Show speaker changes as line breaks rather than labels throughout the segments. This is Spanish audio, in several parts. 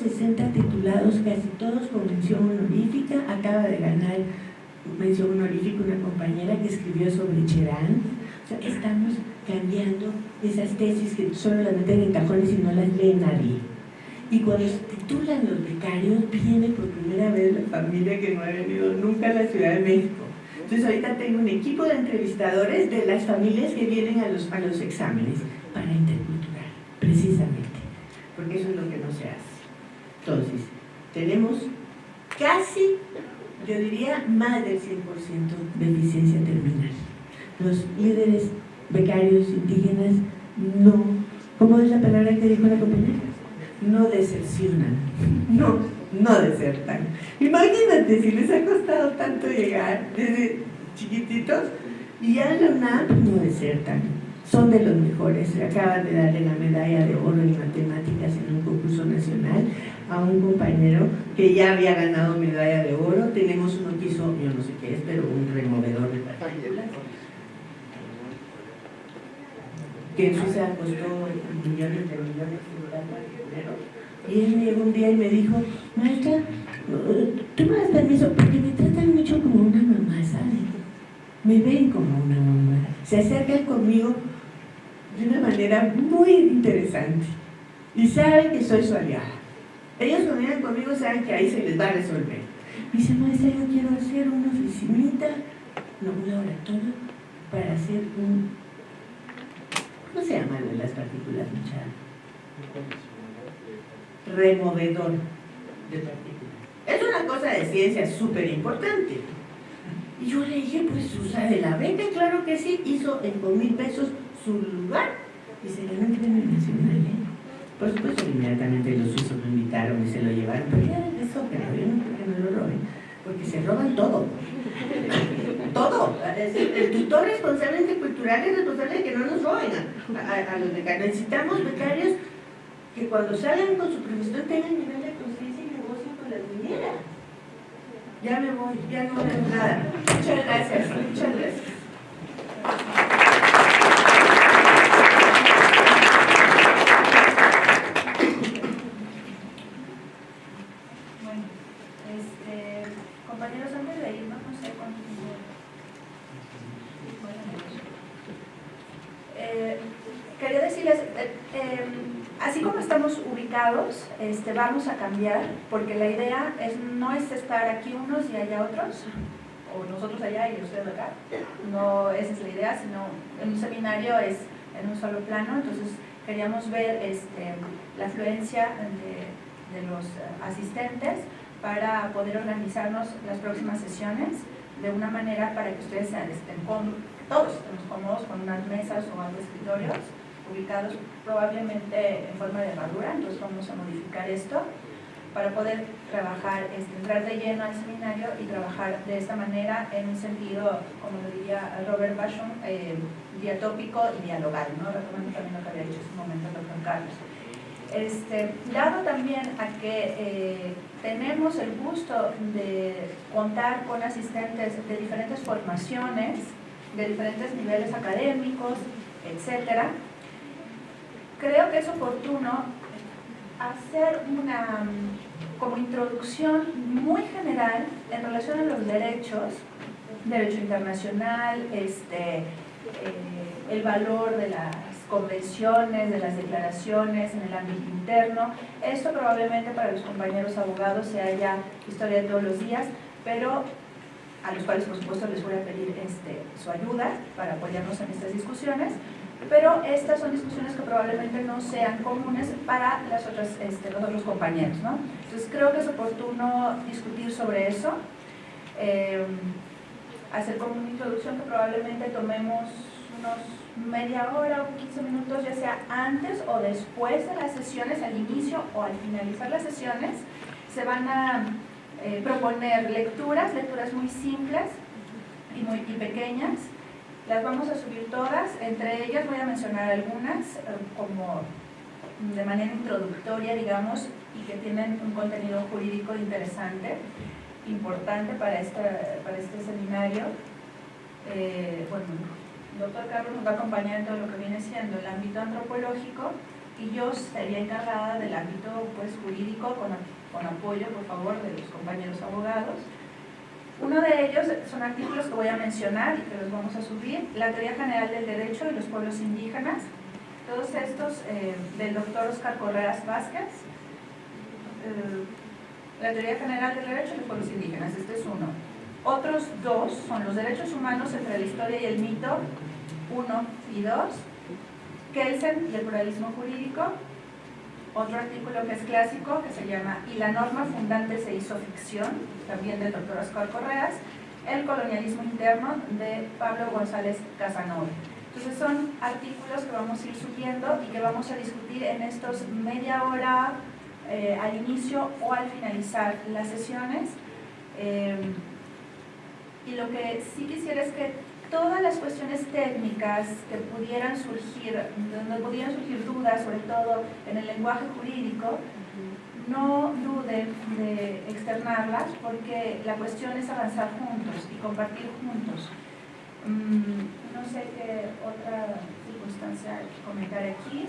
60 titulados, casi todos con mención honorífica, acaba de ganar mención honorífica una compañera que escribió sobre Cherán, o sea, estamos cambiando esas tesis que solo las meten en cajones y no las lee nadie. Y cuando se titulan los becarios, viene por primera vez la familia que no ha venido nunca a la Ciudad de México. Entonces ahorita tengo un equipo de entrevistadores de las familias que vienen a los, a los exámenes para intercultural, precisamente, porque eso es lo que no se hace. Entonces, tenemos casi, yo diría, más del 100% de eficiencia terminal. Los líderes becarios indígenas no, ¿cómo es la palabra que dijo la compañera? No decepcionan, no, no desertan. Imagínate si les ha costado tanto llegar desde chiquititos y ya en la UNAM no desertan son de los mejores, acaban de darle la medalla de oro en matemáticas en un concurso nacional a un compañero que ya había ganado medalla de oro, tenemos uno que hizo, yo no sé qué es, pero un removedor de partículas. Que en Suiza costó millones de millones de dinero. Y él llegó un día y me dijo maestra, tú me das permiso porque me tratan mucho como una mamá, ¿sabes? me ven como una mamá. Se acercan conmigo de una manera muy interesante. Y saben que soy su aliada. Ellos cuando vienen conmigo saben que ahí se les va a resolver. Me dice, maestra, yo quiero hacer una oficinita, no, un laboratorio, para hacer un... ¿Cómo se llama de las partículas, muchachos? Removedor de partículas. Es una cosa de ciencia súper importante. Y yo le dije, pues usa de la beca, claro que sí, hizo en con mil pesos su lugar y se ganó el premio nacional. Por supuesto, inmediatamente los suizos lo invitaron y se lo llevaron, pero ya no que me lo roben, porque se roban todo. todo. El, tutor responsable cultural es responsable de que no nos roben a, los becarios. Necesitamos becarios que cuando salgan con su profesión tengan nivel de conciencia y negocien con las mineras. Ya me voy, ya no veo nada. Muchas gracias, muchas gracias.
Vamos a cambiar, porque la idea es, no es estar aquí unos y allá otros, o nosotros allá y ustedes acá, no esa es la idea, sino en un seminario es en un solo plano, entonces queríamos ver este, la afluencia de, de los asistentes para poder organizarnos las próximas sesiones de una manera para que ustedes estén todos estemos cómodos con unas mesas o algo escritorios ubicados probablemente en forma de herradura, entonces vamos a modificar esto para poder trabajar, este, entrar de lleno al seminario y trabajar de esta manera en un sentido, como lo diría Robert Basham, eh, diatópico y dialogal, ¿no? retomando también lo que había dicho en su momento el doctor Carlos. Este, dado también a que eh, tenemos el gusto de contar con asistentes de diferentes formaciones, de diferentes niveles académicos, etcétera, creo que es oportuno hacer una como introducción muy general en relación a los derechos, derecho internacional, este, eh, el valor de las convenciones, de las declaraciones en el ámbito interno. Esto probablemente para los compañeros abogados sea ya historia de todos los días, pero a los cuales por supuesto les voy a pedir este, su ayuda para apoyarnos en estas discusiones pero estas son discusiones que probablemente no sean comunes para las otras, este, los otros compañeros. ¿no? Entonces creo que es oportuno discutir sobre eso, eh, hacer como una introducción que probablemente tomemos unos media hora o 15 minutos, ya sea antes o después de las sesiones, al inicio o al finalizar las sesiones, se van a eh, proponer lecturas, lecturas muy simples y muy y pequeñas, las vamos a subir todas, entre ellas voy a mencionar algunas eh, como de manera introductoria, digamos, y que tienen un contenido jurídico interesante, importante para, esta, para este seminario. Eh, bueno, el doctor Carlos nos va a acompañar en todo lo que viene siendo el ámbito antropológico y yo sería encargada del ámbito pues, jurídico con, con apoyo, por favor, de los compañeros abogados. Uno de ellos son artículos que voy a mencionar y que los vamos a subir, la teoría general del derecho y los pueblos indígenas, todos estos eh, del doctor Oscar Correas Vázquez, eh, la teoría general del derecho y los pueblos indígenas, este es uno. Otros dos son los derechos humanos entre la historia y el mito, uno y dos, Kelsen y el pluralismo jurídico, otro artículo que es clásico, que se llama Y la norma fundante se hizo ficción, también del doctor Oscar Correas, El colonialismo interno de Pablo González Casanova. Entonces son artículos que vamos a ir subiendo y que vamos a discutir en estos media hora eh, al inicio o al finalizar las sesiones. Eh, y lo que sí quisiera es que todas las cuestiones técnicas que pudieran surgir, donde pudieran surgir dudas, sobre todo en el lenguaje jurídico, no duden de externarlas porque la cuestión es avanzar juntos y compartir juntos. Mm, no sé qué otra circunstancia comentar aquí.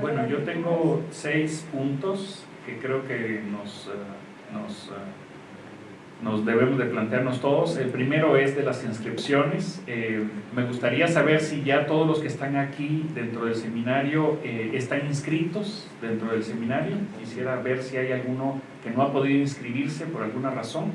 Bueno, yo tengo seis puntos que creo que nos, eh, eh, nos debemos de plantearnos todos. El primero es de las inscripciones. Eh, me gustaría saber si ya todos los que están aquí dentro del seminario eh, están inscritos dentro del seminario. Quisiera ver si hay alguno que no ha podido inscribirse por alguna razón.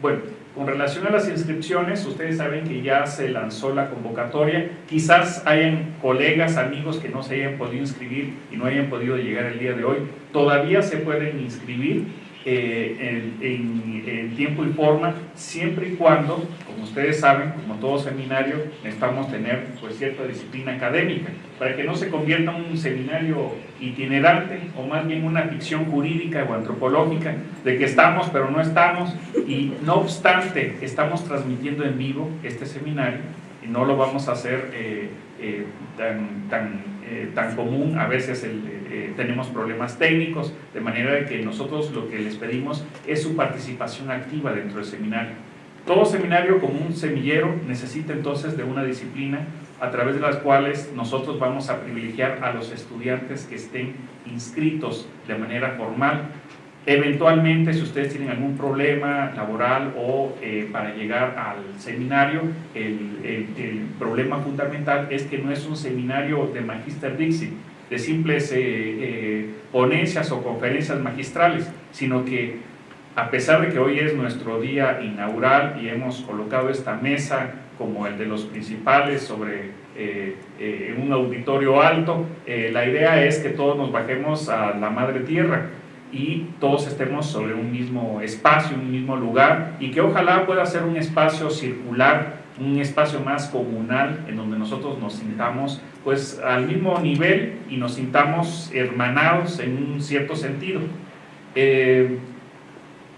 Bueno, con relación a las inscripciones, ustedes saben que ya se lanzó la convocatoria. Quizás hayan colegas, amigos que no se hayan podido inscribir y no hayan podido llegar el día de hoy. Todavía se pueden inscribir eh, en, tiempo y forma, siempre y cuando, como ustedes saben, como todo seminario, necesitamos tener pues, cierta disciplina académica, para que no se convierta en un seminario itinerante, o más bien una ficción jurídica o antropológica, de que estamos pero no estamos, y no obstante, estamos transmitiendo en vivo este seminario, y no lo vamos a hacer eh, eh, tan, tan, tan común, a veces eh, tenemos problemas técnicos, de manera que nosotros lo que les pedimos es su participación activa dentro del seminario. Todo seminario como un semillero necesita entonces de una disciplina a través de las cuales nosotros vamos a privilegiar a los estudiantes que estén inscritos de manera formal. Eventualmente, si ustedes tienen algún problema laboral o eh, para llegar al seminario, el, el, problema fundamental es que no es un seminario de Magister Dixit, de simples eh, eh, ponencias o conferencias magistrales, sino que a pesar de que hoy es nuestro día inaugural y hemos colocado esta mesa como el de los principales sobre eh, un auditorio alto, la idea es que todos nos bajemos a la madre tierra y todos estemos sobre un mismo espacio, un mismo lugar y que ojalá pueda ser un espacio circular un espacio más comunal en donde nosotros nos sintamos pues al mismo nivel y nos sintamos hermanados en un cierto sentido. Eh,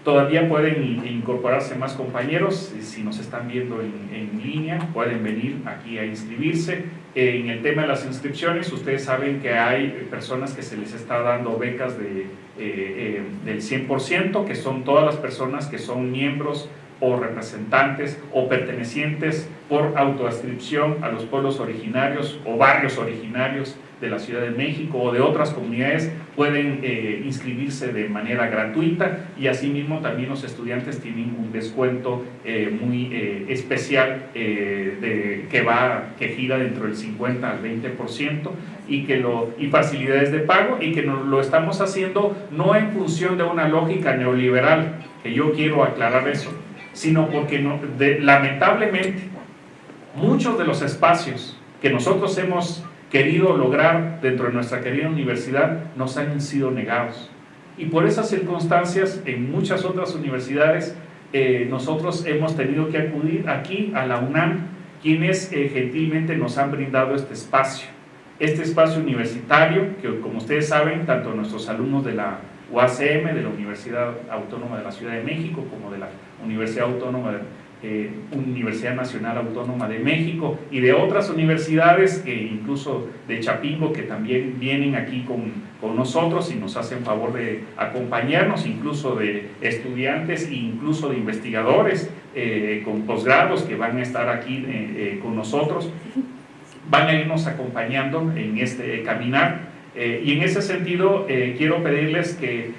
todavía pueden incorporarse más compañeros, si nos están viendo en, línea, pueden venir aquí a inscribirse. en el tema de las inscripciones, ustedes saben que hay personas que se les está dando becas de, eh, eh, del 100%, que son todas las personas que son miembros o representantes o pertenecientes por autoascripción a los pueblos originarios o barrios originarios de la Ciudad de México o de otras comunidades pueden eh, inscribirse de manera gratuita y asimismo también los estudiantes tienen un descuento eh, muy eh, especial que, va, que gira dentro del 50 al 20% y, que lo, y facilidades de pago y que lo estamos haciendo no en función de una lógica neoliberal, que yo quiero aclarar eso, sino porque lamentablemente muchos de los espacios que nosotros hemos querido lograr dentro de nuestra querida universidad nos han sido negados. Y por esas circunstancias, en muchas otras universidades, eh, nosotros hemos tenido que acudir aquí a la UNAM, quienes eh, gentilmente nos han brindado este espacio. Este espacio universitario, que como ustedes saben, tanto nuestros alumnos de la UACM, de la Universidad Autónoma de la Ciudad de México, como de la Universidad Autónoma de eh, Universidad Nacional Autónoma de México y de otras universidades, e incluso de Chapingo, que también vienen aquí con, con, nosotros y nos hacen favor de acompañarnos, incluso de estudiantes e incluso de investigadores eh, con posgrados que van a estar aquí eh, con nosotros. van a irnos acompañando en este caminar. y en ese sentido, quiero pedirles que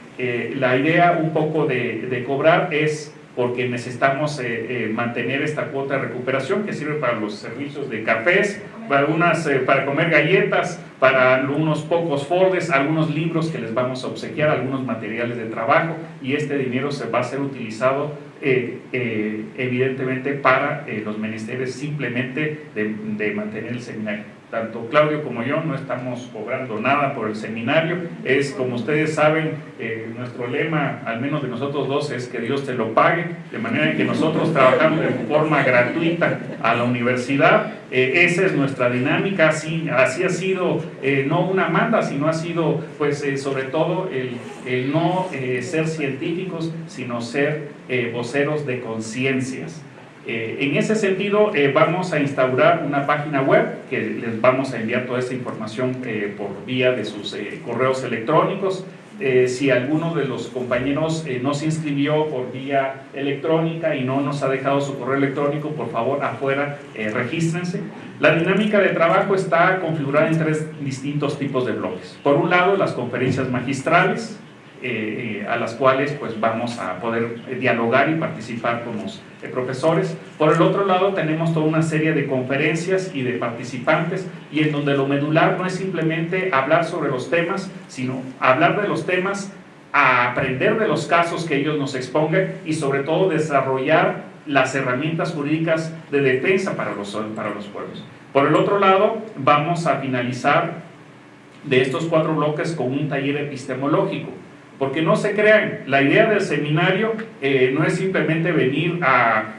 la idea un poco de cobrar es porque necesitamos eh, eh, mantener esta cuota de recuperación que sirve para los servicios de cafés, para, unas, eh, para comer galletas, para unos pocos foldes, algunos libros que les vamos a obsequiar, algunos materiales de trabajo y este dinero se va a ser utilizado evidentemente para los menesteres simplemente de mantener el seminario tanto Claudio como yo no estamos cobrando nada por el seminario, es como ustedes saben, eh, nuestro lema, al menos de nosotros dos, es que Dios te lo pague, de manera que nosotros trabajamos de forma gratuita a la universidad, eh, esa es nuestra dinámica, así, así ha sido, eh, no una manda, sino ha sido, pues, sobre todo el, el no ser científicos, sino ser voceros de conciencias. Eh, en ese sentido, eh, vamos a instaurar una página web que les vamos a enviar toda esta información eh, por vía de sus correos electrónicos. si alguno de los compañeros no se inscribió por vía electrónica y no nos ha dejado su correo electrónico, por favor, afuera, regístrense. La dinámica de trabajo está configurada en tres distintos tipos de bloques. Por un lado, las conferencias magistrales, eh, eh, a las cuales pues vamos a poder eh, dialogar y participar con los profesores. Por el otro lado tenemos toda una serie de conferencias y de participantes y en donde lo medular no es simplemente hablar sobre los temas, sino hablar de los temas, aprender de los casos que ellos nos expongan y sobre todo desarrollar las herramientas jurídicas de defensa para los, para los pueblos. Por el otro lado, vamos a finalizar de estos cuatro bloques con un taller epistemológico porque no se crean, la idea del seminario eh, no es simplemente venir a,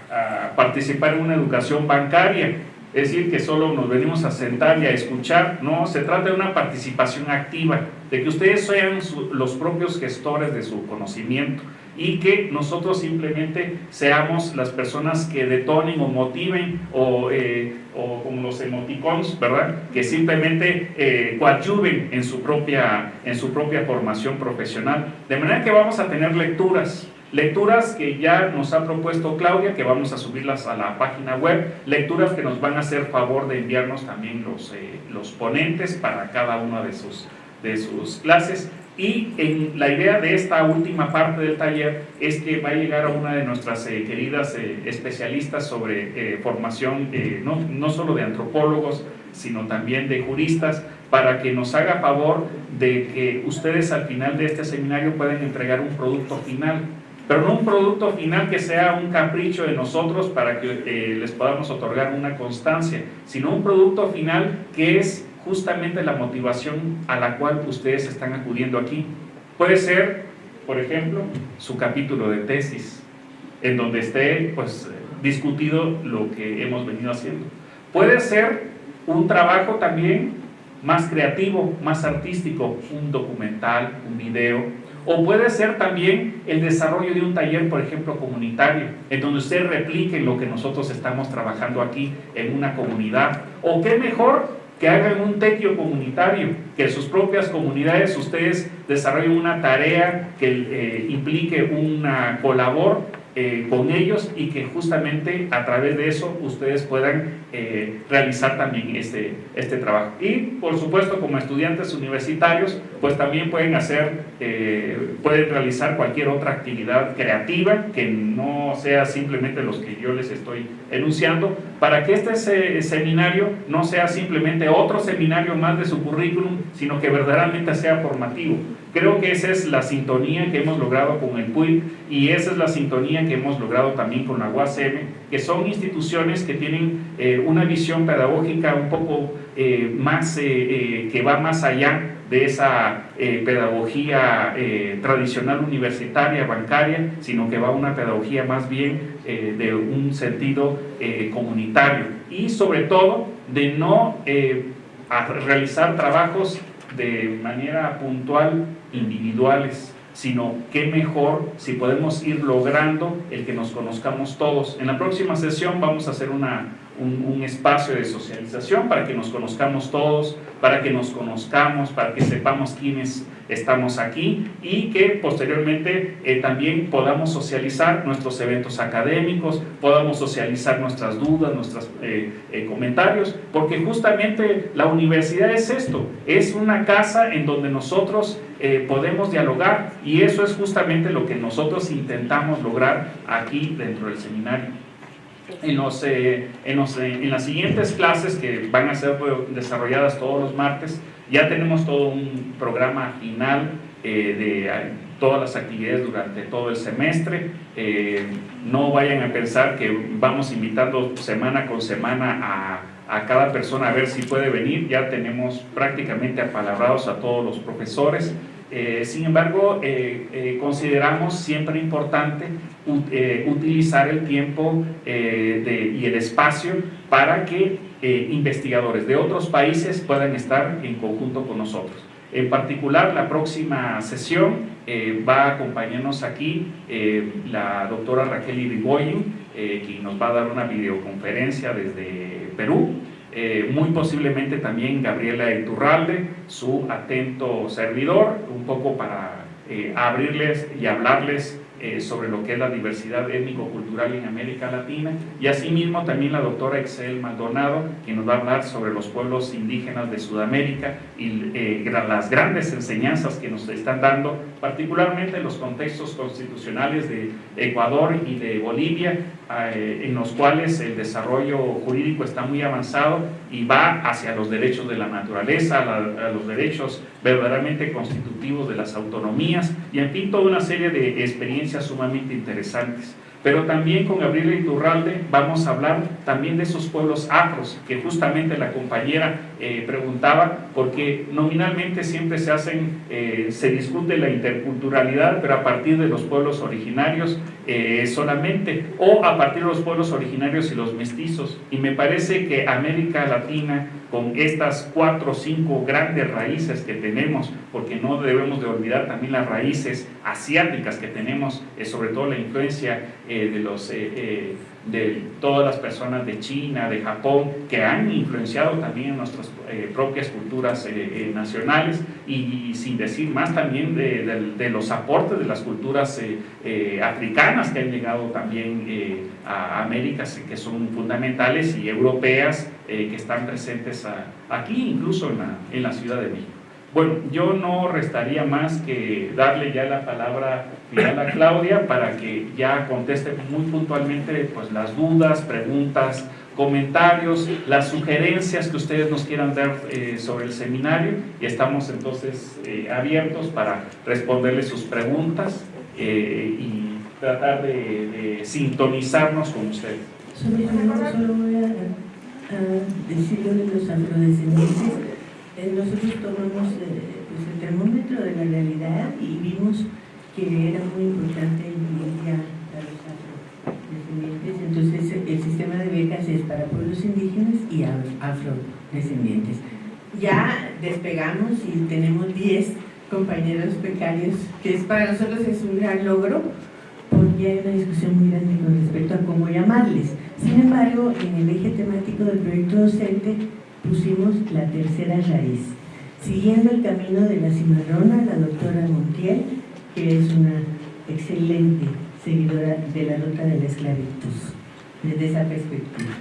participar en una educación bancaria, es decir, que solo nos venimos a sentar y a escuchar, no, se trata de una participación activa, de que ustedes sean los propios gestores de su conocimiento y que nosotros simplemente seamos las personas que detonen o motiven o, eh, o como los emoticons, ¿verdad? Que simplemente eh, coadyuven en su, propia, en su propia formación profesional. De manera que vamos a tener lecturas, lecturas que ya nos ha propuesto Claudia, que vamos a subirlas a la página web, lecturas que nos van a hacer favor de enviarnos también los, eh, los ponentes para cada una de sus, de sus clases y en la idea de esta última parte del taller es que va a llegar a una de nuestras eh, queridas eh, especialistas sobre eh, formación, no, no solo de antropólogos, sino también de juristas, para que nos haga favor de que ustedes al final de este seminario puedan entregar un producto final, pero no un producto final que sea un capricho de nosotros para que les podamos otorgar una constancia, sino un producto final que es justamente la motivación a la cual ustedes están acudiendo aquí. Puede ser, por ejemplo, su capítulo de tesis, en donde esté pues, discutido lo que hemos venido haciendo. Puede ser un trabajo también más creativo, más artístico, un documental, un video, o puede ser también el desarrollo de un taller, por ejemplo, comunitario, en donde usted replique lo que nosotros estamos trabajando aquí en una comunidad. O qué mejor que hagan un tequio comunitario, que sus propias comunidades ustedes desarrollen una tarea que eh, implique una colabor eh, con ellos y que justamente a través de eso ustedes puedan eh, realizar también este, este trabajo. Y por supuesto como estudiantes universitarios pues también pueden hacer, eh, pueden realizar cualquier otra actividad creativa que no sea simplemente los que yo les estoy enunciando para que este seminario no sea simplemente otro seminario más de su currículum sino que verdaderamente sea formativo Creo que esa es la sintonía que hemos logrado con el PUI y esa es la sintonía que hemos logrado también con la UACM, que son instituciones que tienen eh, una visión pedagógica un poco eh, más, eh, que va más allá de esa pedagogía tradicional universitaria, bancaria, sino que va a una pedagogía más bien de un sentido comunitario y sobre todo de no realizar trabajos de manera puntual individuales, sino qué mejor si podemos ir logrando el que nos conozcamos todos. En la próxima sesión vamos a hacer una, un, espacio de socialización para que nos conozcamos todos, para que nos conozcamos, para que sepamos quiénes estamos aquí y que posteriormente eh, también podamos socializar nuestros eventos académicos, podamos socializar nuestras dudas, nuestros eh, eh, comentarios, porque justamente la universidad es esto, es una casa en donde nosotros podemos dialogar y eso es justamente lo que nosotros intentamos lograr aquí dentro del seminario. En, los, en, los, en las siguientes clases que van a ser desarrolladas todos los martes, ya tenemos todo un programa final eh, de todas las actividades durante todo el semestre. Eh, no vayan a pensar que vamos invitando semana con semana a, a, cada persona a ver si puede venir. Ya tenemos prácticamente apalabrados a todos los profesores. Eh, sin embargo, consideramos siempre importante utilizar el tiempo de, y el espacio para que eh, investigadores de otros países puedan estar en conjunto con nosotros. En particular, la próxima sesión eh, va a acompañarnos aquí eh, la doctora Raquel Irigoyen, quien nos va a dar una videoconferencia desde Perú. Muy posiblemente también Gabriela Iturralde, su atento servidor, un poco para abrirles y hablarles eh, sobre lo que es la diversidad étnico-cultural en América Latina. Y asimismo también la doctora Excel Maldonado, que nos va a hablar sobre los pueblos indígenas de Sudamérica y eh, las grandes enseñanzas que nos están dando, particularmente en los contextos constitucionales de Ecuador y de Bolivia, eh, en los cuales el desarrollo jurídico está muy avanzado y va hacia los derechos de la naturaleza, a, los derechos verdaderamente constitutivos de las autonomías y en fin, toda una serie de experiencias sumamente interesantes. Pero también con Gabriela Iturralde vamos a hablar también de esos pueblos afros, que justamente la compañera eh, preguntaba, porque nominalmente siempre se hacen, eh, se discute la interculturalidad, pero a partir de los pueblos originarios eh, solamente, o a partir de los pueblos originarios y los mestizos. Y me parece que América Latina, con estas cuatro o cinco grandes raíces que tenemos, porque no debemos de olvidar también las raíces asiáticas que tenemos, sobre todo la influencia de, los, de todas las personas de China, de Japón, que han influenciado también nuestras propias culturas nacionales y, sin decir más también de, los aportes de las culturas africanas que han llegado también a América, que son fundamentales, y europeas que están presentes aquí, incluso en la, en la Ciudad de México. Bueno, yo no restaría más que darle ya la palabra final a Claudia para que ya conteste muy puntualmente pues, las dudas, preguntas, comentarios, las sugerencias que ustedes nos quieran dar eh, sobre el seminario y estamos entonces eh, abiertos para responderle sus preguntas eh, y tratar de, sintonizarnos con ustedes.
Solo, voy a, a decir de los afrodescendientes nosotros tomamos pues, el termómetro de la realidad y vimos que era muy importante incluir a los afrodescendientes. Entonces el sistema de becas es para pueblos indígenas y afrodescendientes. Ya despegamos y tenemos 10 compañeros becarios, que es, para nosotros es un gran logro, porque hay una discusión muy grande con respecto a cómo llamarles. Sin embargo, en el eje temático del proyecto docente pusimos la tercera raíz, siguiendo el camino de la cimarrona, la doctora Montiel, que es una excelente seguidora de la ruta de la esclavitud, desde esa perspectiva.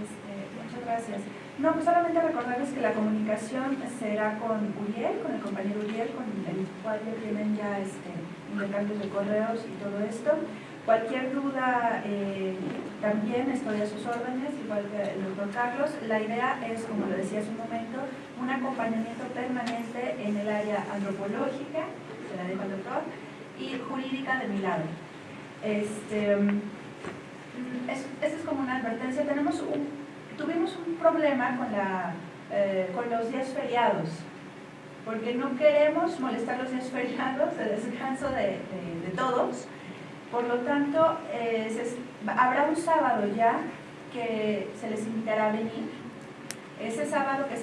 Este, muchas gracias. No, pues solamente recordarles que la comunicación será con Uriel, con el compañero Uriel, con el cual ya tienen ya este, intercambios de correos y todo esto. Cualquier duda, eh, también estoy a sus órdenes, igual que el doctor Carlos. La idea es, como lo decía hace un momento, un acompañamiento permanente en el área antropológica, se la dejo al doctor, y jurídica de mi lado. Este, mm, es, como una advertencia. Tenemos un, tuvimos un problema con, la, eh, con los días feriados, porque no queremos molestar los días feriados de descanso de, de todos, por lo tanto, eh, habrá un sábado ya que se les invitará a venir. Ese sábado, que es